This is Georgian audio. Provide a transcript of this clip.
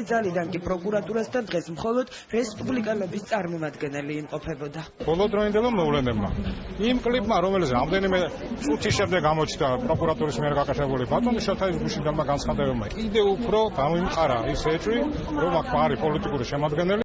მშობლი ძალიდან კი პროკურატურასთან დღეს მხოლოდ რესპუბლიკელების წარმომადგენელი იმყოფებოდა. ბოლოდროინდელო მოვლენებმა იმ კლიპმა, რომელიც რამდენიმე წუთის შემდეგ გამოჩნდა პროკურატურის მიერ გაკეთებული ბატონი შოთაის გუშინდანმა განცხადებებმა, კიდევ უფრო გამოიმყარა ის ეჭვი, რომ აქ არის პოლიტიკური შემადგენელი